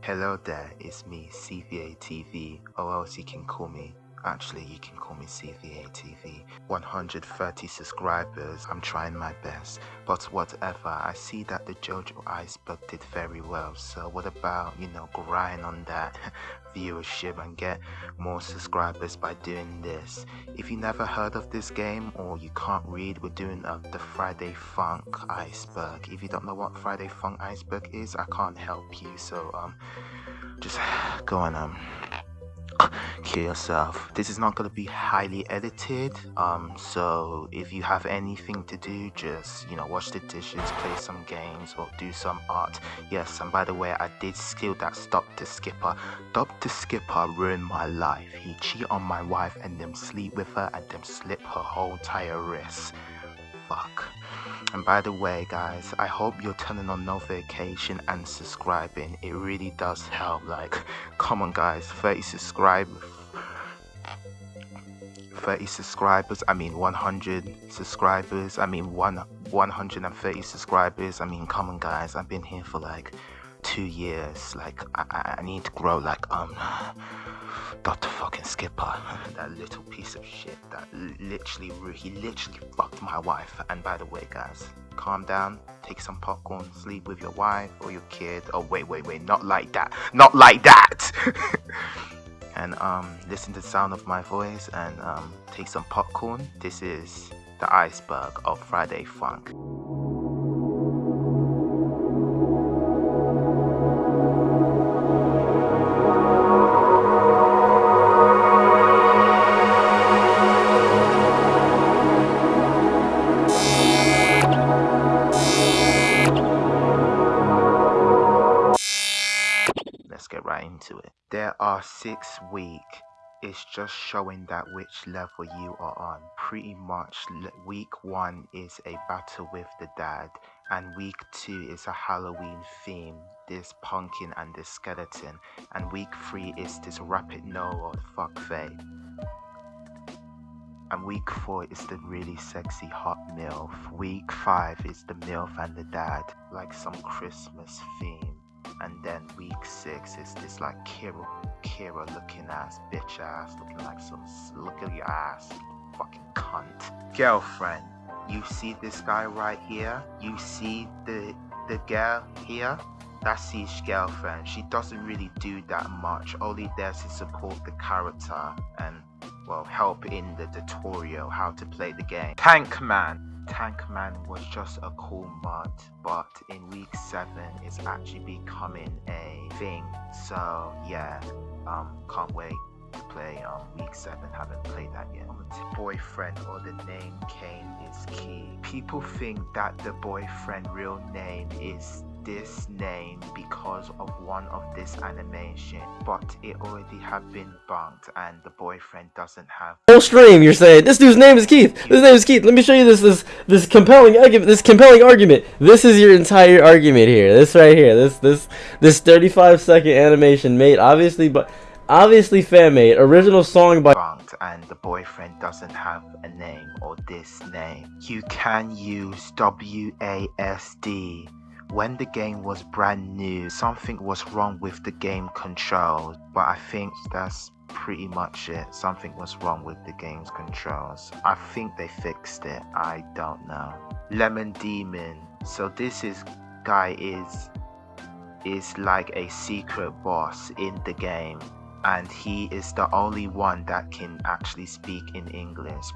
Hello there, it's me, CVA TV, or else you can call me Actually, you can call me CVA TV. 130 subscribers. I'm trying my best. But whatever, I see that the JoJo Iceberg did very well. So what about, you know, grind on that viewership and get more subscribers by doing this. If you never heard of this game or you can't read, we're doing the Friday Funk Iceberg. If you don't know what Friday Funk Iceberg is, I can't help you. So um, just go on um kill yourself. This is not going to be highly edited um so if you have anything to do just you know wash the dishes play some games or do some art. Yes and by the way i did steal that stop the skipper. Stop the skipper ruined my life. He cheat on my wife and then sleep with her and then slip her whole entire wrist fuck and by the way, guys, I hope you're turning on notification and subscribing. It really does help. Like, come on, guys, 30 subscribers. 30 subscribers i mean 100 subscribers i mean one 130 subscribers i mean come on guys i've been here for like two years like i, I need to grow like um Dr. fucking Skipper, that little piece of shit that literally, he literally fucked my wife. And by the way, guys, calm down, take some popcorn, sleep with your wife or your kid. Oh, wait, wait, wait, not like that, not like that. and um, listen to the sound of my voice and um, take some popcorn. This is the iceberg of Friday Funk. Into it. There are six week. It's just showing that which level you are on. Pretty much week one is a battle with the dad and week two is a Halloween theme, this pumpkin and this skeleton, and week three is this rapid no or fuck face. And week four is the really sexy hot MILF. Week five is the MILF and the dad, like some Christmas theme and then week six is this like Kira, Kira looking ass, bitch ass, looking like some look at your ass, fucking cunt. Girlfriend, you see this guy right here? You see the the girl here? That's his girlfriend. She doesn't really do that much. Only there to support the character and well help in the tutorial how to play the game. Tank Man. Tankman was just a cool mod, but in week 7 it's actually becoming a thing. So yeah, um, can't wait to play um, week 7, haven't played that yet. Boyfriend or the name Kane is key. People think that the boyfriend real name is this name because of one of this animation but it already have been bunked and the boyfriend doesn't have whole stream you're saying. This dude's name is keith. This name is keith. Let me show you this this this compelling argument this compelling argument. This is your entire argument here. This right here. This this this 35 second animation made obviously but obviously fan made. Original song by bunked and the boyfriend doesn't have a name or this name. You can use wasd when the game was brand new, something was wrong with the game controls, but I think that's pretty much it. Something was wrong with the game's controls. I think they fixed it. I don't know. Lemon Demon. So this is guy is is like a secret boss in the game and he is the only one that can actually speak in English.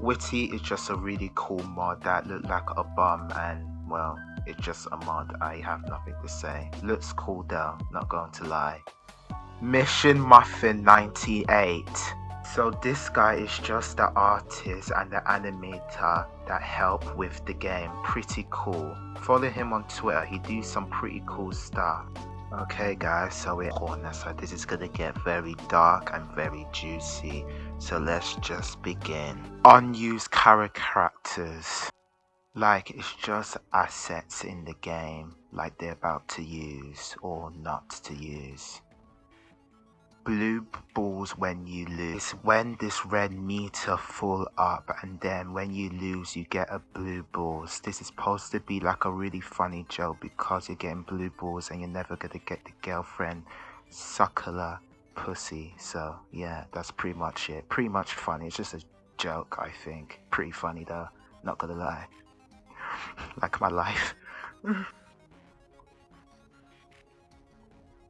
Whitty is just a really cool mod that looked like a bum and well it's just a mod, I have nothing to say. Looks cool though, not going to lie. Ninja Muffin 98. So this guy is just the artist and the animator that help with the game. Pretty cool. Follow him on Twitter, he do some pretty cool stuff. Okay guys, so we're corner, so this is gonna get very dark and very juicy. So let's just begin. Unused characters like it's just assets in the game like they're about to use or not to use blue balls when you lose. When this red meter full up and then when you lose you get a blue balls. This is supposed to be like a really funny joke because you're getting blue balls and you're never gonna get the girlfriend suckler pussy. So yeah, that's pretty much it. Pretty much funny. It's just a joke, I think. Pretty funny though, not gonna lie. Like my life.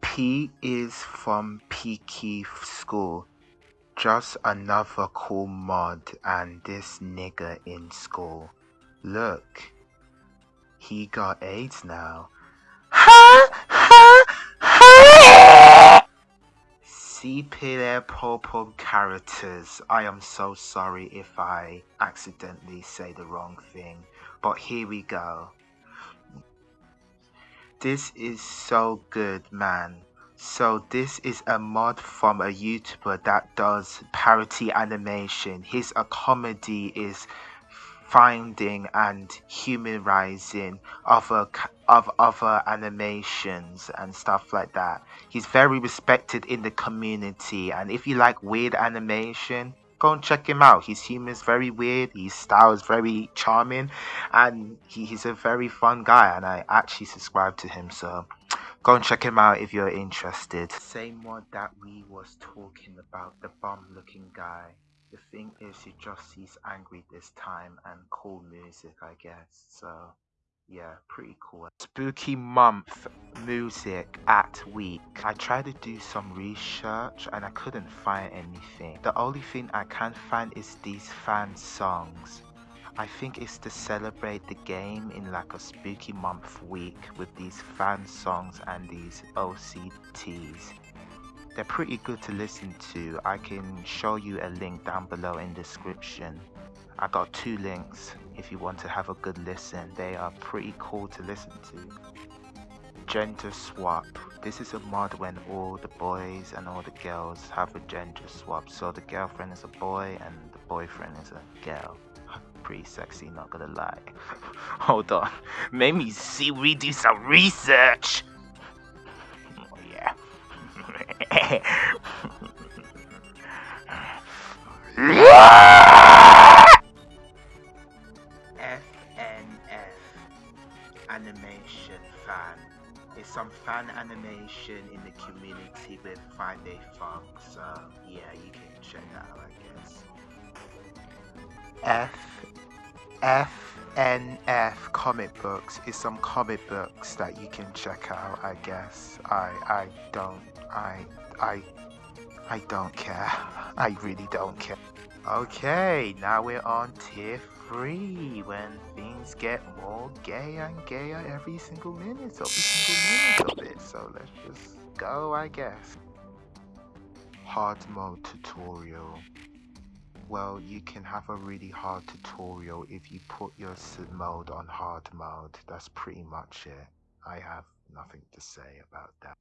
P is from Pico's School. Just another cool mod and this nigga in school. Look, he got AIDS now. Sepia purple characters. I am so sorry if I accidentally say the wrong thing, but here we go. This is so good, man. So this is a mod from a YouTuber that does parody animation. His a comedy is finding and humorizing other of other animations and stuff like that. He's very respected in the community and if you like weird animation, go and check him out. His humor is very weird, his style is very charming, and he, he's a very fun guy. And I actually subscribe to him, so Go and check him out if you're interested. Same one that we was talking about, the bum looking guy. The thing is, he just he's angry this time and cool music, I guess. So, yeah, pretty cool. Spooky month music at week. I tried to do some research and I couldn't find anything. The only thing I can find is these fan songs. I think it's to celebrate the game in like a spooky month week with these fan songs and these OCTs. They're pretty good to listen to. I can show you a link down below in description. I got two links if you want to have a good listen. They are pretty cool to listen to. Gender swap. This is a mod when all the boys and all the girls have a gender swap. So the girlfriend is a boy and the boyfriend is a girl pretty sexy, not gonna lie. Hold on. Made me see we do some research. Oh yeah. FNF some fan animation in the community with Friday Funk, so yeah, you can check that out, I guess. F FNF comic books is some comic books that you can check out. I guess I I don't I I I don't care. I really don't care. Okay, now we're on tier three when things get more gay and gayer every single minute, every single minute of it. So let's just go, I guess. Hard mode tutorial. Well, you can have a really hard tutorial if you put your mode on hard mode. That's pretty much it. I have nothing to say about that.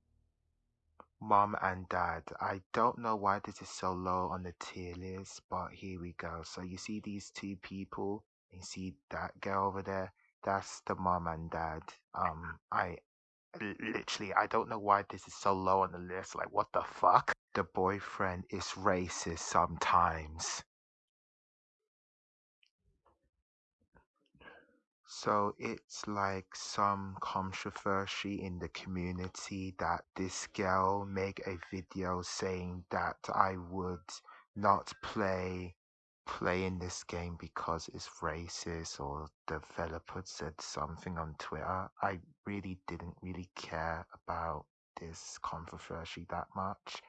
Mom and Dad, I don't know why this is so low on the tier list, but here we go. So you see these two people, you see that girl over there? That's the mom and dad. Um, I literally, I don't know why this is so low on the list. Like, what the fuck? The boyfriend is racist sometimes. So it's like some controversy in the community that this girl make a video saying that I would not play play in this game because it's racist or developer said something on Twitter. I really didn't really care about this controversy that much.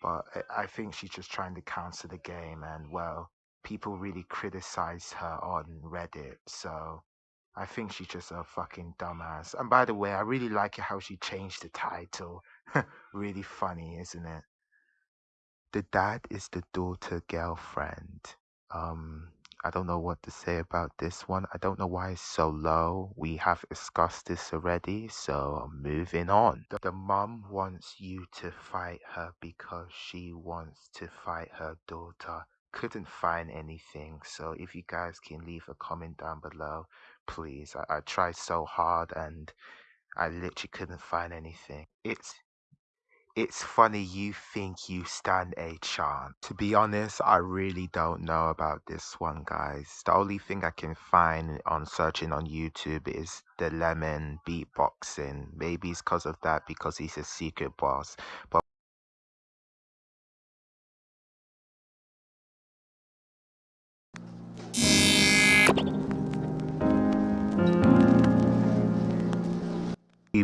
But I think she's just trying to counter the game and well, people really criticize her on Reddit, so I think she's just a fucking dumbass. And by the way, I really like how she changed the title. really funny, isn't it? The dad is the daughter girlfriend. Um, I don't know what to say about this one. I don't know why it's so low. We have discussed this already, so moving on. The mom wants you to fight her because she wants to fight her daughter. Couldn't find anything, so if you guys can leave a comment down below please. I, I tried so hard and I literally couldn't find anything. It's It's funny you think you stand a chance. To be honest, I really don't know about this one, guys. The only thing I can find on searching on YouTube is the lemon beatboxing. Maybe it's because of that, because he's a secret boss. But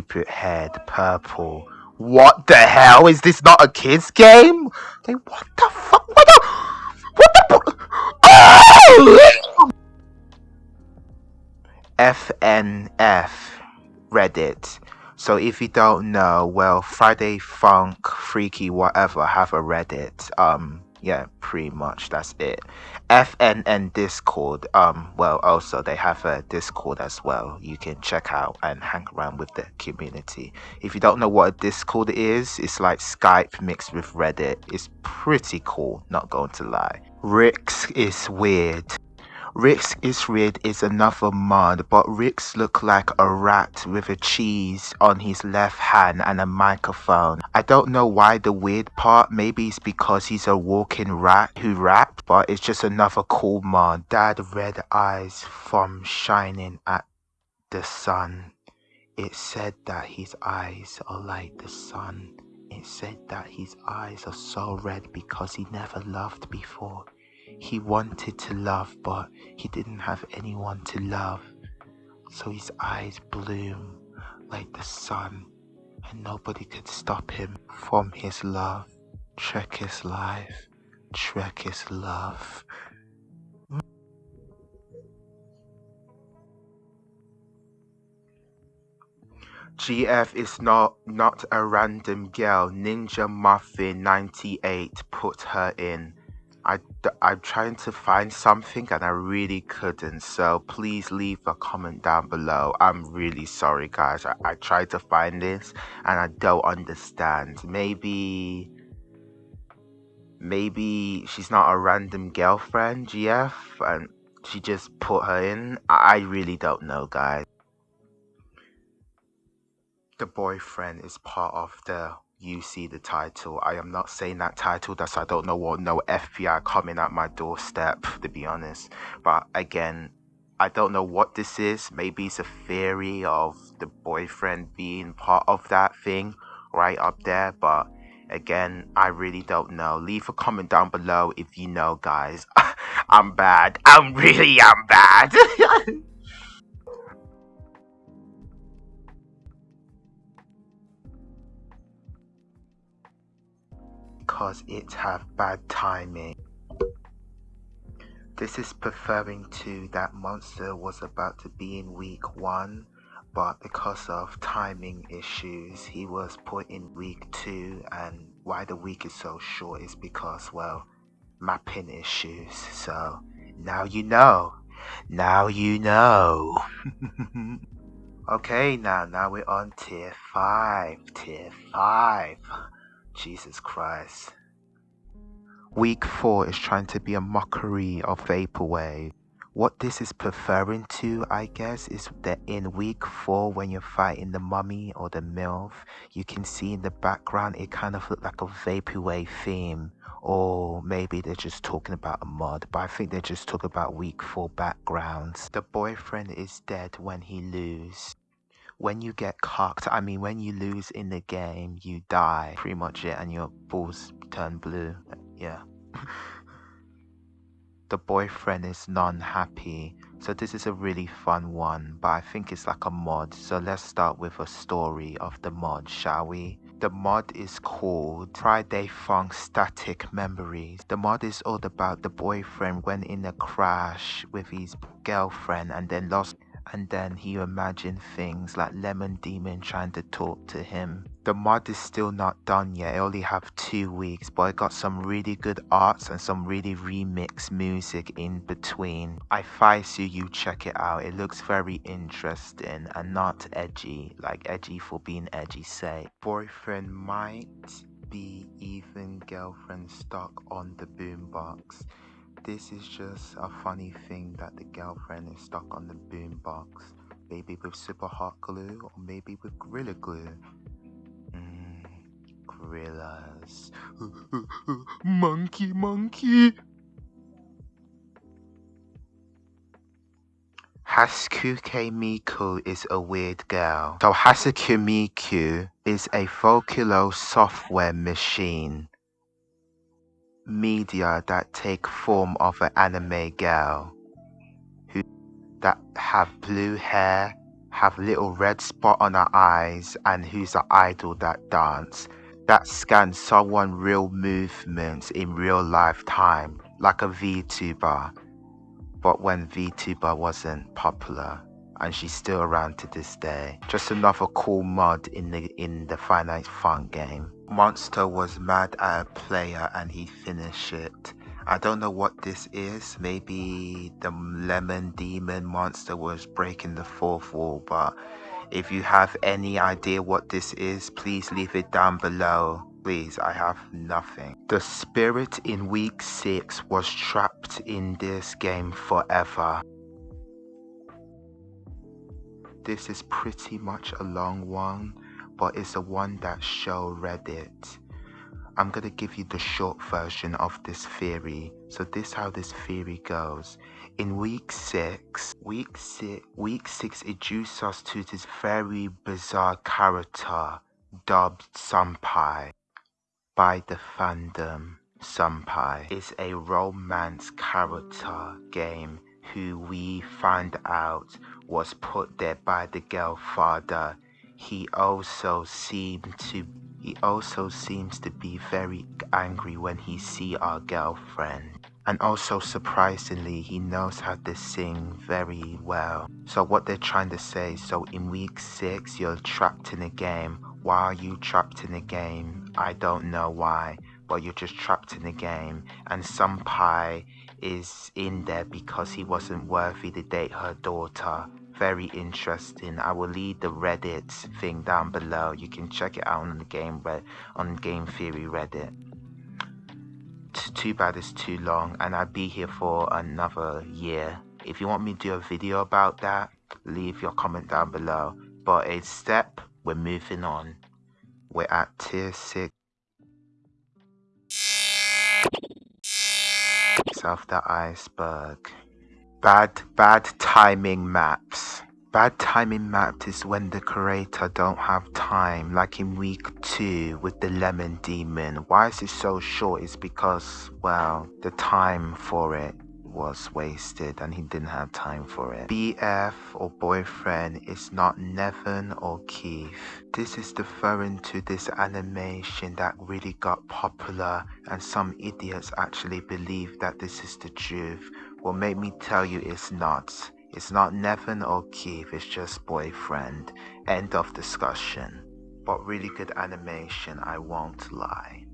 stupid head, purple. What the hell? Is this not a kid's game? Like, what the fuck? What the? What the? Oh! FNF Reddit. So if you don't know, well, Friday Funk, Freaky, whatever, have a Reddit. Um, yeah, pretty much that's it. FNF Discord. Um, well, also they have a Discord as well. You can check out and hang around with the community. If you don't know what a Discord is, it's like Skype mixed with Reddit. It's pretty cool. Not going to lie. Rix is weird. Rick's Isrid is another mod, but Rick's look like a rat with a cheese on his left hand and a microphone. I don't know why the weird part, maybe it's because he's a walking rat who raps, but it's just another cool mod. Dad red eyes from shining at the sun. It said that his eyes are like the sun. It said that his eyes are so red because he never loved before. He wanted to love, but he didn't have anyone to love. So his eyes bloom like the sun, and nobody could stop him from his love. Trek his life, trek his love. GF is not not a random girl. Ninja Muffin 98 put her in. I, I'm trying to find something and I really couldn't. So please leave a comment down below. I'm really sorry, guys. I, I tried to find this and I don't understand. Maybe. Maybe she's not a random girlfriend, GF, and she just put her in. I, I really don't know, guys. The boyfriend is part of the you see the title. I am not saying that title. That's I don't know what no FBI coming at my doorstep to be honest. But again, I don't know what this is. Maybe it's a theory of the boyfriend being part of that thing right up there. But again, I really don't know. Leave a comment down below if you know, guys. I'm bad. I'm really I'm bad. because it have bad timing. This is preferring to that monster was about to be in week 1 but because of timing issues he was put in week 2 and why the week is so short is because well mapping issues. So now you know. Now you know. Okay now now we're on tier 5 tier 5 Jesus Christ. Week 4 is trying to be a mockery of Vaporwave. What this is preferring to, I guess, is that in week 4 when you're fighting the mummy or the MILF, you can see in the background it kind of look like a Vaporwave theme. Or maybe they're just talking about a mod, but I think they're just talking about week 4 backgrounds. The boyfriend is dead when he lose when you get cocked, I mean, when you lose in the game, you die. Pretty much it, and your balls turn blue. Yeah. the boyfriend is non-happy. So this is a really fun one, but I think it's like a mod. So let's start with a story of the mod, shall we? The mod is called Friday Funk Static Memories. The mod is all about the boyfriend went in a crash with his girlfriend and then lost and then he imagined things like Lemon Demon trying to talk to him. The mod is still not done yet, I only have two weeks, but I got some really good arts and some really remixed music in between. I advise you, you check it out, it looks very interesting and not edgy, like edgy for being edgy say. Boyfriend might be even girlfriend stuck on the boombox. This is just a funny thing that the girlfriend is stuck on the boombox, maybe with super hot glue or maybe with Gorilla Glue. Mmm, realize. monkey, monkey. Hatsune Miku is a weird girl. So Hatsune Miku is a folklore software machine media that take form of an anime girl who that have blue hair, have little red spot on her eyes, and who's an idol that dance that scans someone real movements in real life time, like a VTuber but when VTuber wasn't popular and she's still around to this day. Just another cool mod in the in the Finite Fun game. Monster was mad at a player and he finished it. I don't know what this is. Maybe the lemon demon monster was breaking the fourth wall, but if you have any idea what this is, please leave it down below. Please, I have nothing. The spirit in week 6 was trapped in this game forever. This is pretty much a long one, but it's the one that show Reddit. I'm gonna give you the short version of this theory. So this how this theory goes. In week six, week six, week six introduced us to this very bizarre character dubbed Senpai by the fandom, Senpai is a romance character game who we find out was put there by the girl father. He also seemed to he also seems to be very angry when he see our girlfriend. And also surprisingly, he knows how to sing very well. So what they're trying to say, so in week 6 you're trapped in a game why are you trapped in a game? I don't know why, but you're just trapped in a game. And Senpai is in there because he wasn't worthy to date her daughter. Very interesting. I will leave the Reddit thing down below. You can check it out on the game on Game Theory Reddit. Too bad it's too long, and I'll be here for another year. If you want me to do a video about that, leave your comment down below. But a step we're moving on. We're at tier 6. South the iceberg. Bad, bad timing maps. Bad timing maps is when the creator don't have time, like in week 2 with the lemon demon. Why is it so short? It's because, well, the time for it was wasted and he didn't have time for it. BF or boyfriend is not Nevin or Keith. This is referring to this animation that really got popular and some idiots actually believe that this is the truth. Well, make me tell you it's not. It's not Nevin or Keith, it's just boyfriend. End of discussion. But really good animation, I won't lie.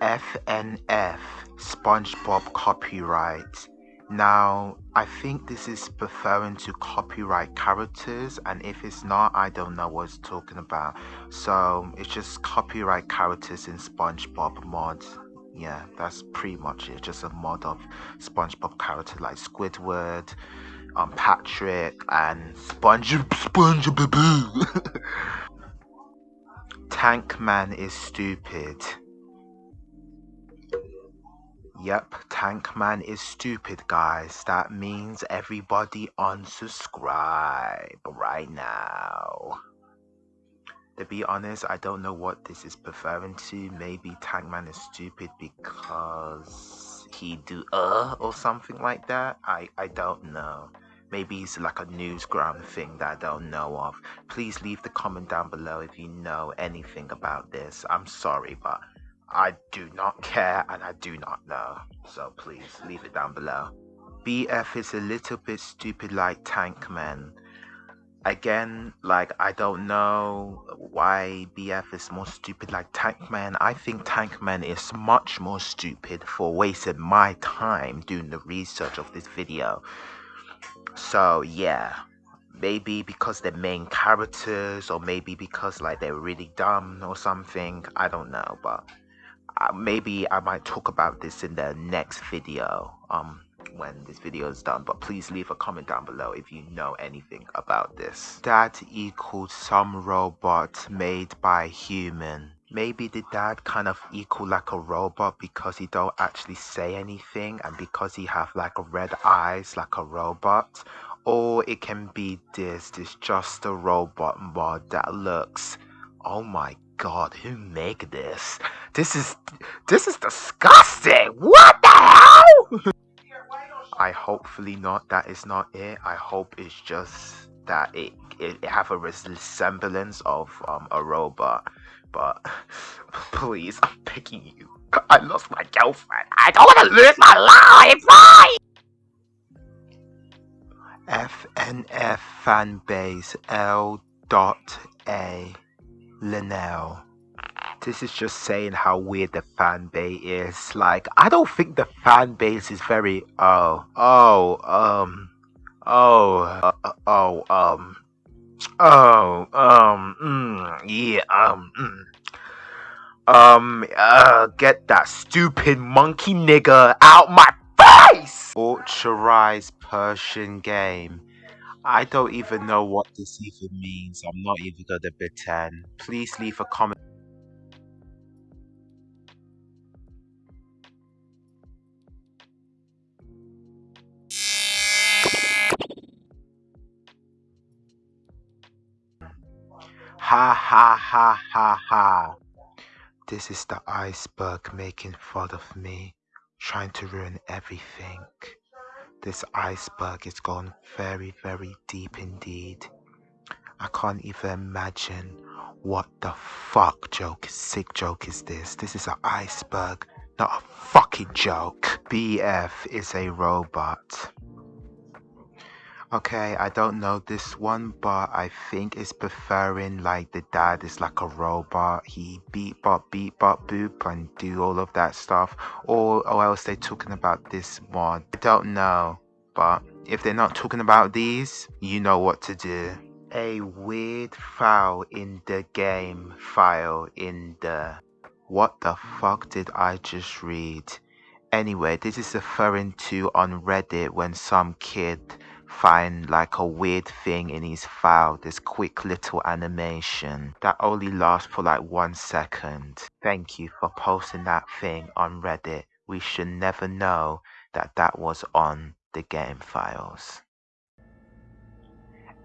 FNF SpongeBob copyright. Now, I think this is referring to copyright characters, and if it's not, I don't know what it's talking about. So, it's just copyright characters in SpongeBob mod. Yeah, that's pretty much it. Just a mod of SpongeBob character like Squidward, um, Patrick, and Sponge SpongeBob. Tankman is stupid. Yep, Tankman is stupid, guys. That means everybody unsubscribe right now. To be honest, I don't know what this is referring to. Maybe Tankman is stupid because he do uh or something like that. I, I don't know. Maybe it's like a newsgram thing that I don't know of. Please leave the comment down below if you know anything about this. I'm sorry, but I do not care and I do not know. So please leave it down below. BF is a little bit stupid like Tankman. Again, like I don't know why BF is more stupid like Tankman. I think Tankman is much more stupid for wasting my time doing the research of this video. So yeah, maybe because they're main characters or maybe because like they're really dumb or something. I don't know, but uh, maybe I might talk about this in the next video. Um, when this video is done, but please leave a comment down below if you know anything about this. That equals some robot made by human. Maybe the dad kind of equal like a robot because he don't actually say anything and because he have like red eyes like a robot. Or it can be this, this just a robot mod that looks, oh my god, who make this? This is, this is disgusting! What the hell? I hopefully not, that is not it. I hope it's just that it, it, have a resemblance of um, a robot but please, I'm picking you. I lost my girlfriend. I don't want to lose my life. FNF fanbase L. Dot A. Linnell. This is just saying how weird the fan base is. Like, I don't think the fan base is very. Oh, oh, um, oh, uh, oh, um, Oh, um, mm, yeah, um, mm. Um, uh, get that stupid monkey nigger out my face! Authorized Persian game. I don't even know what this even means. I'm not even gonna pretend. Please leave a comment. Ha ha ha ha ha. This is the iceberg making fun of me, trying to ruin everything. This iceberg is gone very, very deep indeed. I can't even imagine what the fuck joke, sick joke is this. This is an iceberg, not a fucking joke. BF is a robot. Okay, I don't know this one, but I think it's preferring like the dad is like a robot. He beat bop, beat bop, boop, and do all of that stuff. Or, or else they're talking about this mod. I don't know, but if they're not talking about these, you know what to do. A weird file in the game file in the. What the fuck did I just read? Anyway, this is referring to on Reddit when some kid find like a weird thing in his file, this quick little animation that only lasts for like one second. Thank you for posting that thing on Reddit. We should never know that that was on the game files.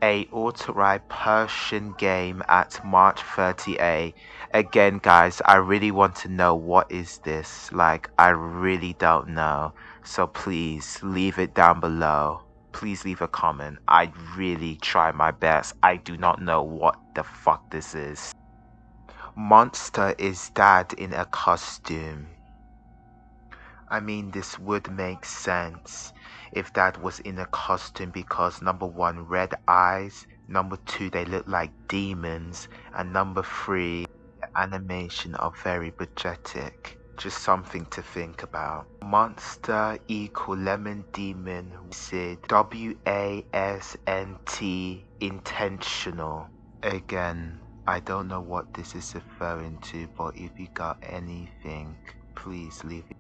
A authorized Persian game at March 30A. Again, guys, I really want to know what is this. Like, I really don't know. So please leave it down below please leave a comment. I really try my best. I do not know what the fuck this is. Monster is dad in a costume. I mean, this would make sense if dad was in a costume because number one, red eyes, number two, they look like demons, and number three, the animation are very budgetic. Just something to think about. Monster equal lemon demon Sid W A S N T intentional. Again, I don't know what this is referring to, but if you got anything, please leave it.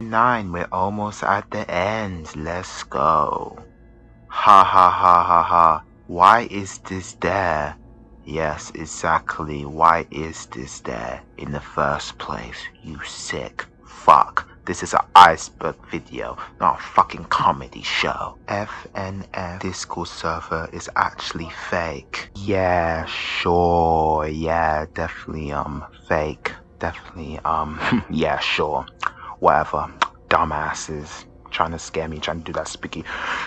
Nine, we're almost at the end. Let's go. Ha ha ha ha ha. Why is this there? Yes, exactly. Why is this there in the first place? You sick fuck. This is an iceberg video, not a fucking comedy show. FNF Discord server is actually fake. Yeah, sure. Yeah, definitely um fake. Definitely um yeah, sure. Whatever. Dumbasses trying to scare me, trying to do that spooky.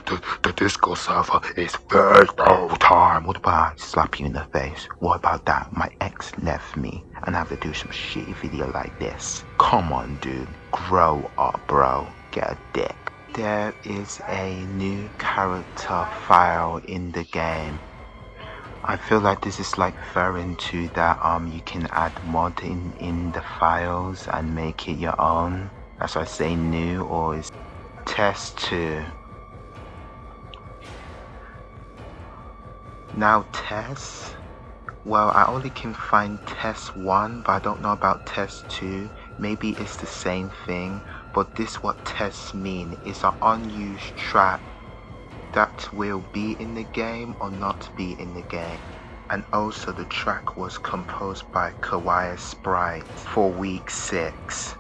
The, the Discord server is first all time. What about I slap you in the face? What about that? My ex left me and I have to do some shitty video like this. Come on, dude. Grow up, bro. Get a dick. There is a new character file in the game. I feel like this is like referring to that um you can add mod in, in the files and make it your own. That's why I say new or is test 2. Now test, well I only can find test 1 but I don't know about test 2. Maybe it's the same thing but this what tests mean is an unused track that will be in the game or not be in the game. And also the track was composed by Kawai Sprite for week 6.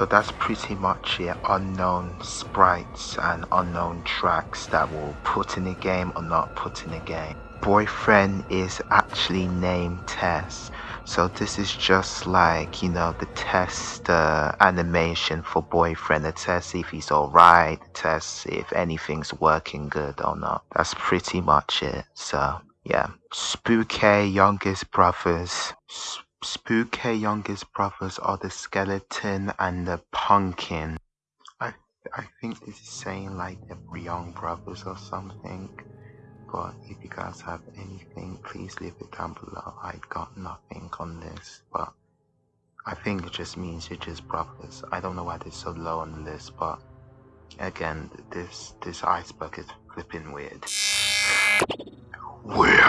So that's pretty much it. Unknown sprites and unknown tracks that will put in the game or not put in the game. Boyfriend is actually named Tess. So this is just like, you know, the test uh, animation for boyfriend. The test if he's alright. The test if anything's working good or not. That's pretty much it. So, yeah. Spooky youngest brothers. Spooky youngest brothers are the skeleton and the pumpkin. I I think this is saying like the young brothers or something. But if you guys have anything, please leave it down below. I got nothing on this, but I think it just means you're just brothers. I don't know why they're so low on the list, but again, this this iceberg is flipping weird. We're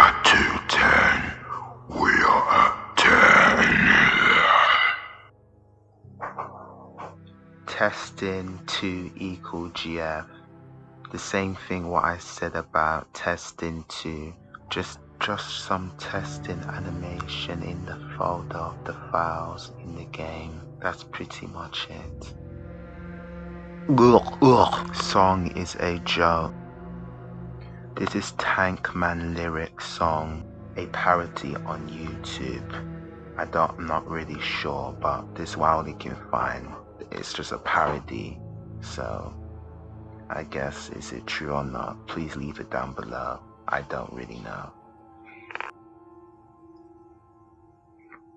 testing 2 equal gf the same thing what I said about testing 2 just just some testing animation in the folder of the files in the game. That's pretty much it. Ugh, ugh. song is a joke. This is Tankman lyric song a parody on YouTube. I don't, I'm not really sure, but this you can find. It's just a parody, so I guess is it true or not? Please leave it down below. I don't really know.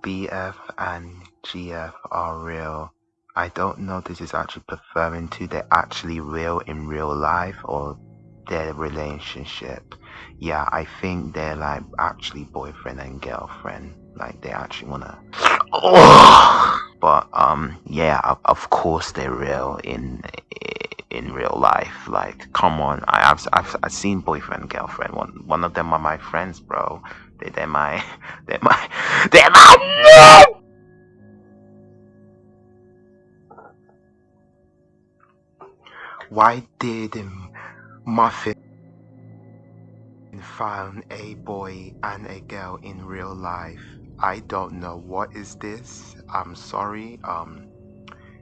BF and GF are real. I don't know this is actually referring to they're actually real in real life or their relationship. Yeah, I think they're like actually boyfriend and girlfriend like they actually wanna oh! But um yeah of, course they're real in in real life. Like come on. I, have I've, I've seen boyfriend girlfriend. One one of them are my friends bro. They, they're my they're my they're my why did muffin found a boy and a girl in real life I don't know what is this. I'm sorry. Um,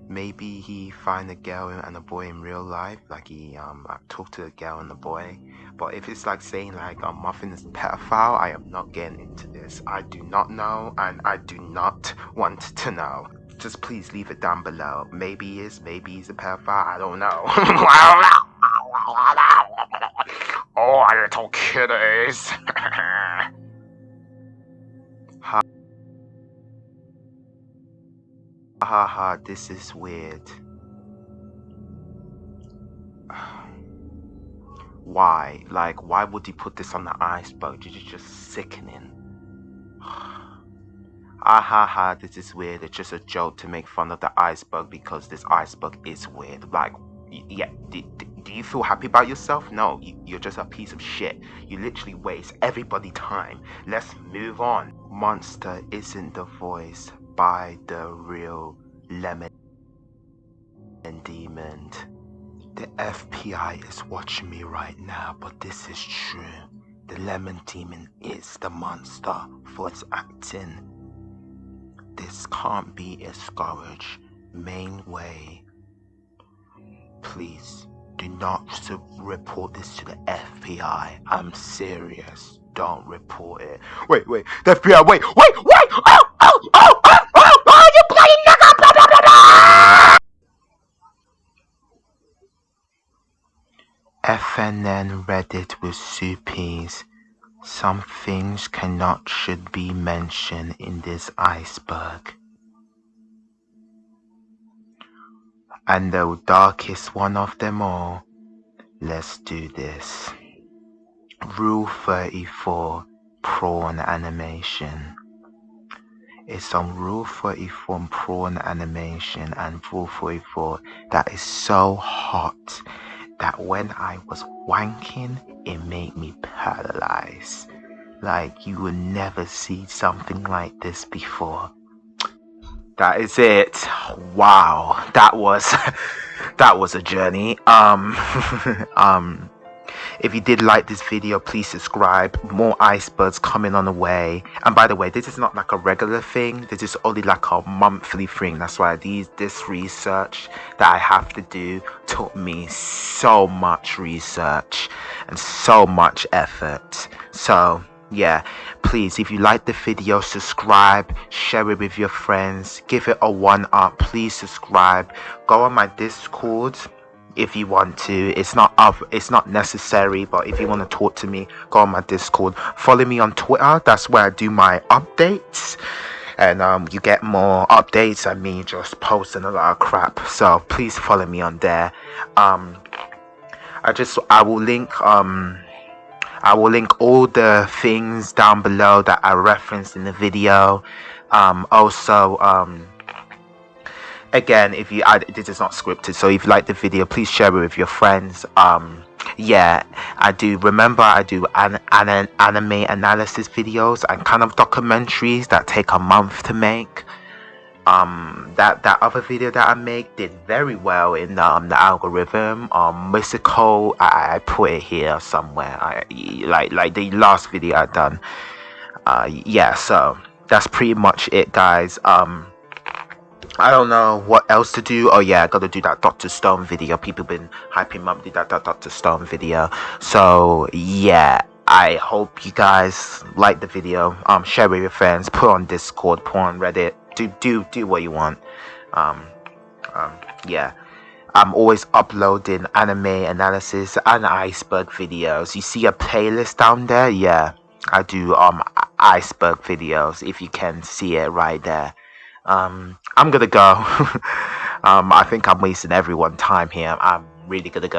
maybe he find a girl and a boy in real life, like he um talked to a girl and a boy. But if it's like saying like um, Muffin is a pedophile, I am not getting into this. I do not know, and I do not want to know. Just please leave it down below. Maybe he is, maybe he's a pedophile. I don't know. I don't know. oh, little kiddies. This is weird. Why? Like, why would he put this on the iceberg? It's just sickening. Ah ha ha, this is weird. It's just a joke to make fun of the iceberg because this iceberg is weird. Like, yeah, do, do you feel happy about yourself? No, you, are just a piece of shit. You literally waste everybody time. Let's move on. Monster isn't the voice by the real Lemon and Demon. The FBI is watching me right now, but this is true. The Lemon Demon is the monster for its acting. This can't be a scourge. Main way. Please do not report this to the FBI. I'm serious. Don't report it. Wait, wait. The FBI. Wait, wait, wait. Oh, oh, oh, FNF Reddit with soupies. Some things cannot should be mentioned in this iceberg. And the darkest one of them all, let's do this. Rule 34 Prawn Animation It's on Rule 34 Prawn Animation and Rule 44 that is so hot that when I was wanking, it made me paralyzed. Like you would never see something like this before. that is it. Wow, that was that was a journey. Um, um, if you did like this video, please subscribe. More icebergs coming on the way. And by the way, this is not like a regular thing. This is only like a monthly thing. That's why these this research that I have to do took me so much research and so much effort. So yeah please if you like the video subscribe share it with your friends give it a one up please subscribe go on my discord if you want to. It's not of it's not necessary but if you want to talk to me go on my discord. Follow me on twitter that's where i do my updates. And um, you get more updates and me just posting a lot of crap. So please follow me on there. Um i just i will link um I will link all the things down below that I referenced in the video. Um, also, um, again, if you, I, this is not scripted, so if you like the video, please share it with your friends. Um, yeah, I do. Remember, I do an, an anime analysis videos and kind of documentaries that take a month to make um that that other video that i make did very well in um the algorithm um mystical i, I put it here somewhere i like like the last video i done uh yeah so that's pretty much it guys um I don't know what else to do. Oh yeah, I gotta do that Doctor Stone video. People been hyping up did that, that Doctor Stone video. So yeah, I hope you guys like the video. Um, share with your friends. Put on Discord. Put on Reddit do do do what you want. Um, um, yeah. I'm always uploading anime analysis and iceberg videos. You see a playlist down there? Yeah, I do um iceberg videos. If you can see it right there. Um, I'm gonna go. um, I think I'm wasting everyone's time here. I'm really gonna go.